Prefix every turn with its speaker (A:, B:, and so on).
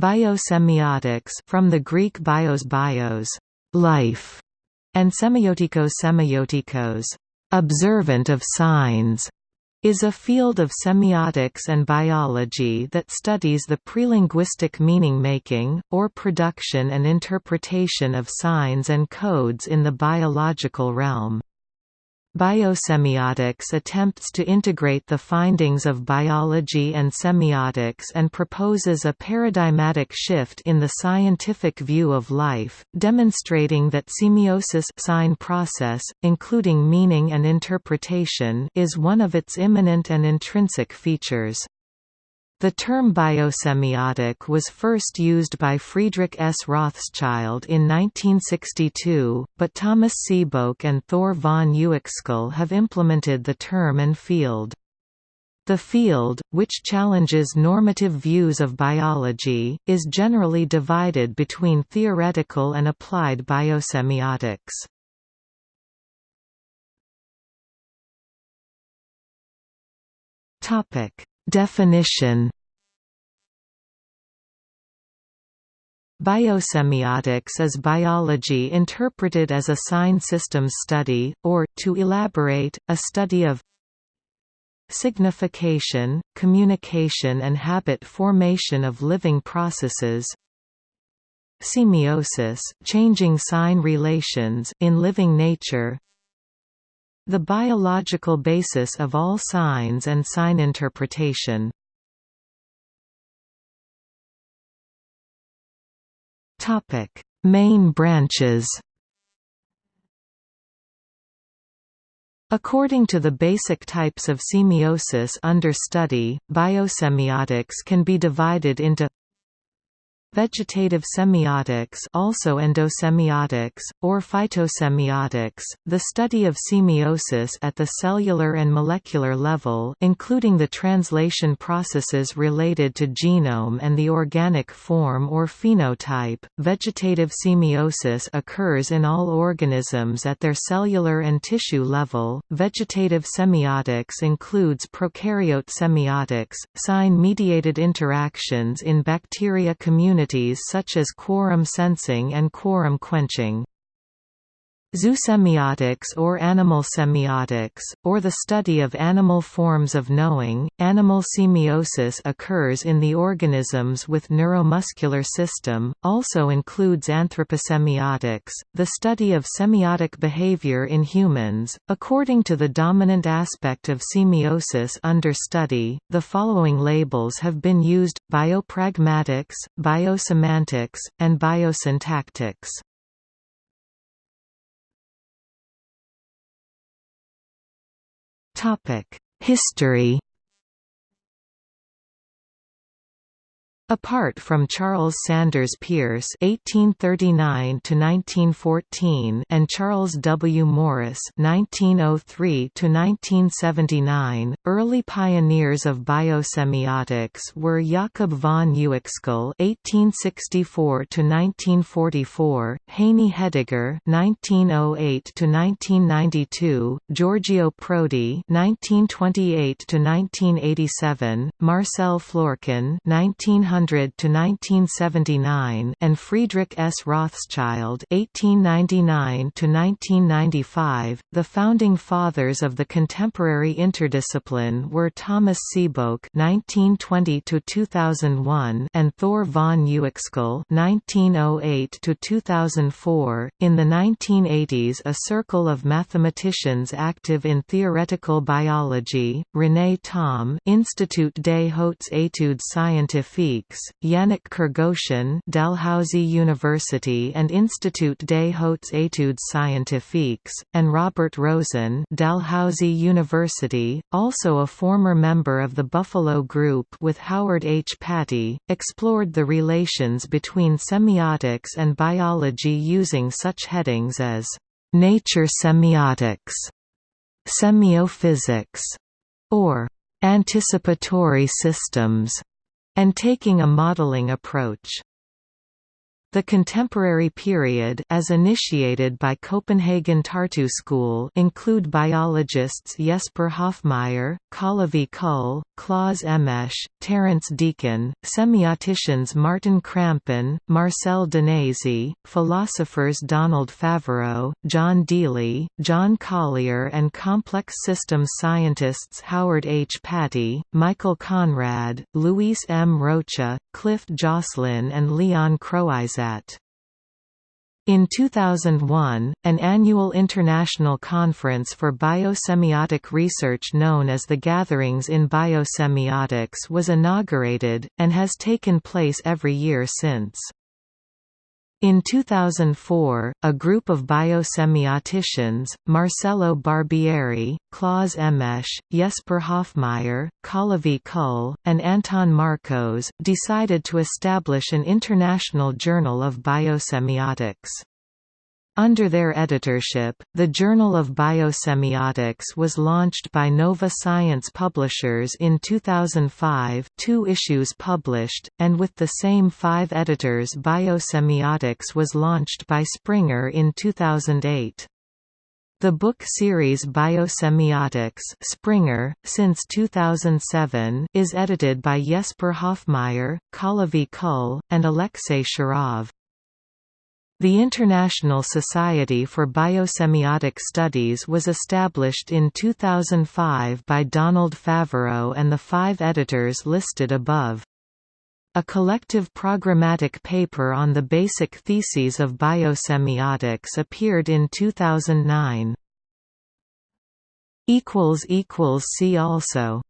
A: Biosemiotics from the Greek bios bios, life, and semiotikos semiotikos, observant of signs, is a field of semiotics and biology that studies the prelinguistic meaning-making, or production and interpretation of signs and codes in the biological realm. Biosemiotics attempts to integrate the findings of biology and semiotics and proposes a paradigmatic shift in the scientific view of life, demonstrating that semiosis sign process, including meaning and interpretation is one of its immanent and intrinsic features. The term biosemiotic was first used by Friedrich S. Rothschild in 1962, but Thomas Sebeok and Thure von Uexküll have implemented the term and field. The field, which challenges normative views of biology, is generally divided between theoretical and applied biosemiotics. Topic: Definition. Biosemiotics is biology interpreted as a sign systems study, or, to elaborate, a study of signification, communication and habit formation of living processes semiosis, changing sign relations in living nature the biological basis of all signs and sign interpretation. Topic: Main branches. According to the basic types of semiosis under study, biosemiotics can be divided into Vegetative semiotics also endosemiotics, or phytosemiotics, the study of semiosis at the cellular and molecular level including the translation processes related to genome and the organic form or phenotype. Vegetative semiosis occurs in all organisms at their cellular and tissue level. Vegetative semiotics includes prokaryote semiotics, sign-mediated interactions in bacteria communities such as quorum sensing and quorum quenching. Zoosemiotics or animal semiotics, or the study of animal forms of knowing. Animal semiosis occurs in the organisms with neuromuscular system, also includes anthroposemiotics, the study of semiotic behavior in humans. According to the dominant aspect of semiosis under study, the following labels have been used biopragmatics, biosemantics, and biosyntactics. History Apart from Charles Sanders Peirce (1839–1914) and Charles W. Morris (1903–1979), early pioneers of biosemiotics were Jakob von Uexküll (1864–1944), Heini Hediger (1908–1992), Giorgio Prodi (1928–1987), Marcel Florkin (1900 to 1979 and Friedrich S. Rothschild (1899 to 1995). The founding fathers of the contemporary interdiscipline were Thomas Sebeok (1920–2001) and Thure von Uexküll (1908 to 2004). In the 1980s, a circle of mathematicians active in theoretical biology, René Thom, Institut des Hautes Études Scientifiques Yannick Kergosien Dalhousie University and Institut des Hautes Études Scientifiques, and Robert Rosen Dalhousie University, also a former member of the Buffalo Group with Howard H. Pattee, explored the relations between semiotics and biology using such headings as «nature semiotics», «semiophysics», or «anticipatory systems» and taking a modeling approach. The contemporary period as initiated by Copenhagen Tartu School include biologists Jesper Hoffmeyer, Kalevi Kull, Claus Emmeche, Terence Deacon, semioticians Martin Krampen, Marcel Danesi, philosophers Donald Favareau, John Deely, John Collier and complex systems scientists Howard H. Pattee, Michael Conrad, Luis M. Rocha, Cliff Joslin and Leon Croizat. In 2001, an annual international conference for biosemiotic research known as the Gatherings in Biosemiotics was inaugurated, and has taken place every year since. In 2004, a group of biosemioticians, Marcello Barbieri, Claus Emmeche, Jesper Hoffmeyer, Kalevi Kull, and Anton Markoš, decided to establish an international journal of biosemiotics. Under their editorship, the Journal of Biosemiotics was launched by Nova Science Publishers in 2005 two issues published, and with the same five editors Biosemiotics was launched by Springer in 2008. The book series Biosemiotics Springer, since 2007, is edited by Jesper Hoffmeyer, Kalevi Kull, and Alexei Sharov. The International Society for Biosemiotic Studies was established in 2005 by Donald Favareau and the five editors listed above. A collective programmatic paper on the basic theses of biosemiotics appeared in 2009. See also